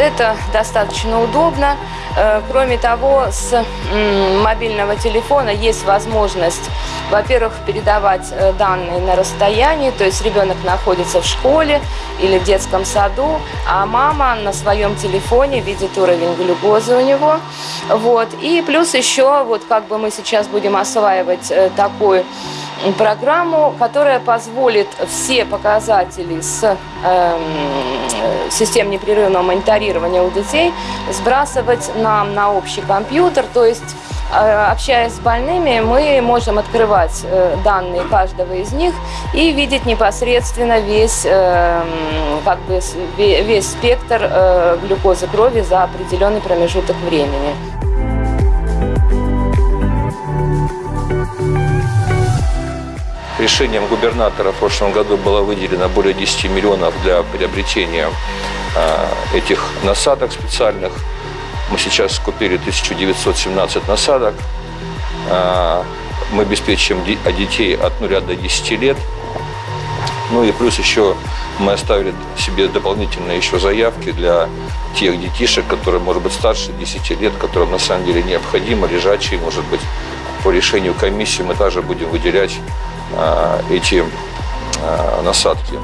это достаточно удобно. Э, Кроме того, с мобильного телефона есть возможность, во-первых, передавать э, данные на расстоянии, то есть ребенок находится в школе или в детском саду, а мама на своем телефоне видит уровень глюкозы у него. Вот. И плюс еще, вот как бы мы сейчас будем осваивать э, такой программу, которая позволит все показатели с эм, э, систем непрерывного мониторирования у детей сбрасывать нам на общий компьютер, то есть э, общаясь с больными, мы можем открывать э, данные каждого из них и видеть непосредственно весь, эм, как бы, весь спектр э, глюкозы крови за определенный промежуток времени. Решением губернатора в прошлом году было выделено более 10 миллионов для приобретения а, этих насадок специальных. Мы сейчас купили 1917 насадок. А, Мы обеспечим а детей от 0 до 10 лет. Ну и плюс еще мы оставили себе дополнительные еще заявки для тех детишек, которые, может быть, старше 10 лет, которым на самом деле необходимо, лежачие, может быть, по решению комиссии мы также будем выделять эти а, насадки.